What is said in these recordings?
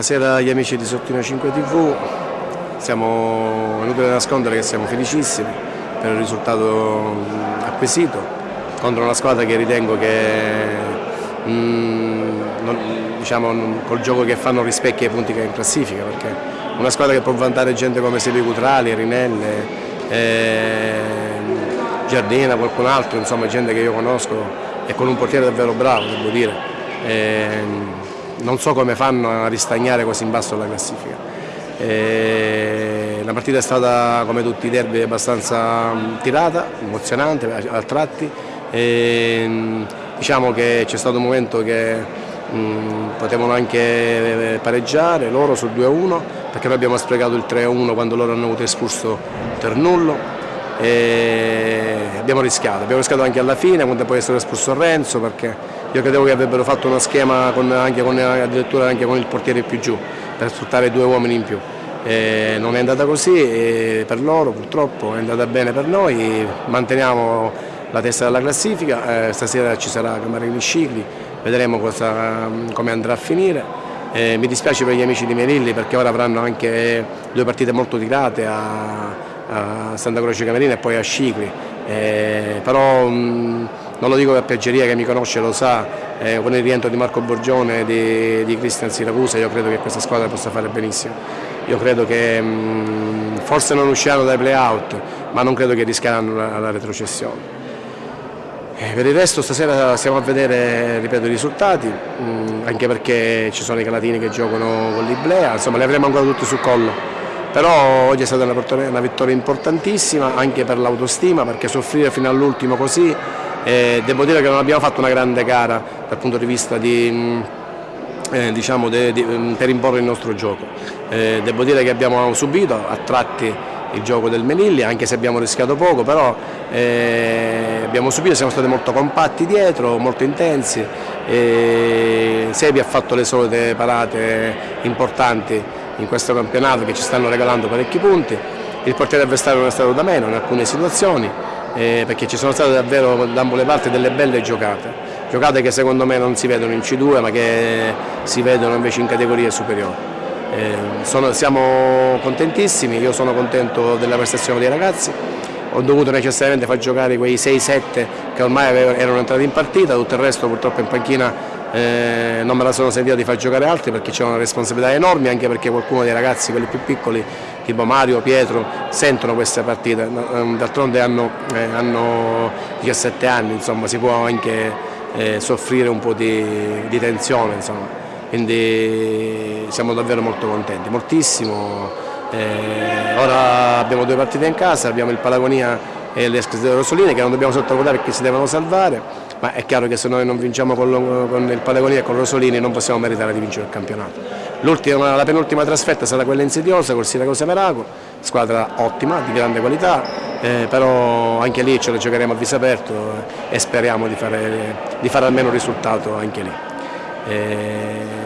Buonasera agli amici di Sottino 5 TV, siamo a nascondere che siamo felicissimi per il risultato acquisito contro una squadra che ritengo che mm, non, diciamo, col gioco che fanno rispecchia i punti che è in classifica perché una squadra che può vantare gente come Sebi Cutrali, Rinelle, eh, Giardina, qualcun altro, insomma gente che io conosco e con un portiere davvero bravo devo dire. Eh, non so come fanno a ristagnare così in basso la classifica. E la partita è stata come tutti i derby abbastanza tirata, emozionante a tratti. E diciamo che c'è stato un momento che mh, potevano anche pareggiare loro sul 2-1 perché noi abbiamo sprecato il 3-1 quando loro hanno avuto espulso Ternullo e abbiamo rischiato, abbiamo rischiato anche alla fine quando poi è stato espulso Renzo perché io credevo che avrebbero fatto uno schema con, anche con, addirittura anche con il portiere più giù per sfruttare due uomini in più. E non è andata così per loro purtroppo, è andata bene per noi, manteniamo la testa della classifica, eh, stasera ci sarà Camarini Scicli, vedremo cosa, come andrà a finire. Eh, mi dispiace per gli amici di Merilli perché ora avranno anche due partite molto tirate a, a Santa Croce Camerina e poi a Scicli, eh, però mh, non lo dico per piaggeria, che mi conosce lo sa, eh, con il rientro di Marco Borgione e di, di Cristian Siracusa io credo che questa squadra possa fare benissimo. Io credo che mh, forse non usciranno dai play-out, ma non credo che rischieranno la, la retrocessione. Eh, per il resto stasera stiamo a vedere ripeto, i risultati, mh, anche perché ci sono i calatini che giocano con l'Iblea, insomma li avremo ancora tutti sul collo però oggi è stata una vittoria importantissima anche per l'autostima perché soffrire fino all'ultimo così eh, devo dire che non abbiamo fatto una grande gara dal punto di vista di, mm, eh, diciamo de, de, mm, per imporre il nostro gioco. Eh, devo dire che abbiamo subito a tratti il gioco del Menilli, anche se abbiamo rischiato poco, però eh, abbiamo subito, siamo stati molto compatti dietro, molto intensi. Eh, Sebi ha fatto le solite parate importanti in questo campionato che ci stanno regalando parecchi punti. Il portiere avversario non è stato da meno in alcune situazioni, eh, perché ci sono state davvero da ambo le parti delle belle giocate, giocate che secondo me non si vedono in C2 ma che si vedono invece in categorie superiori. Eh, sono, siamo contentissimi, io sono contento della prestazione dei ragazzi, ho dovuto necessariamente far giocare quei 6-7 che ormai erano entrati in partita, tutto il resto purtroppo in panchina eh, non me la sono sentita di far giocare altri perché c'è una responsabilità enorme anche perché qualcuno dei ragazzi, quelli più piccoli, tipo Mario, Pietro, sentono queste partite, ehm, d'altronde hanno, eh, hanno, 17 anni, insomma si può anche eh, soffrire un po' di, di tensione, insomma. quindi siamo davvero molto contenti, moltissimo. Eh, ora abbiamo due partite in casa, abbiamo il Palagonia e l'Escresio Rossolini che non dobbiamo sottovalutare perché si devono salvare, ma è chiaro che se noi non vinciamo con, con il Palagonia e con Rosolini non possiamo meritare di vincere il campionato. la penultima trasferta sarà quella insidiosa col Siracusa Meraco, squadra ottima, di grande qualità, eh, però anche lì ce la giocheremo a viso aperto eh, e speriamo di fare, di fare, almeno un risultato anche lì. Eh,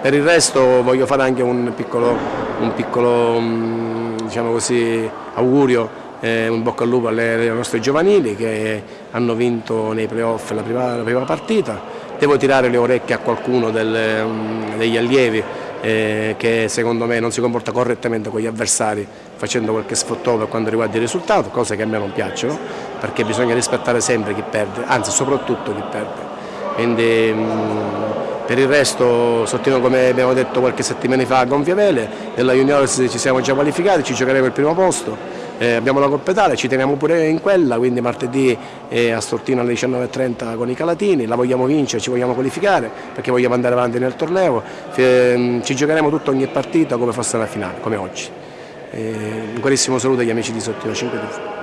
per il resto voglio fare anche un piccolo, un piccolo mm, diciamo così, augurio eh, un bocca al lupo alle, alle, nostre giovanili che hanno vinto nei playoff la prima, la prima partita. Devo tirare le orecchie a qualcuno del, um, degli allievi eh, che secondo me non si comporta correttamente con gli avversari facendo qualche sfottò per quanto riguarda il risultato, cose che a me non piacciono perché bisogna rispettare sempre chi perde, anzi soprattutto chi perde. Quindi, um, per il resto, Sottino come abbiamo detto qualche settimana fa a Gonfiavele, nella Juniors ci siamo già qualificati, ci giocheremo il primo posto, eh, abbiamo la Coppa Italia, ci teniamo pure in quella, quindi martedì eh, a Stortino alle 19.30 con i Calatini, la vogliamo vincere, ci vogliamo qualificare perché vogliamo andare avanti nel torneo, eh, ci giocheremo tutta ogni partita come fosse la finale, come oggi. Eh, un carissimo saluto agli amici di Sottino 5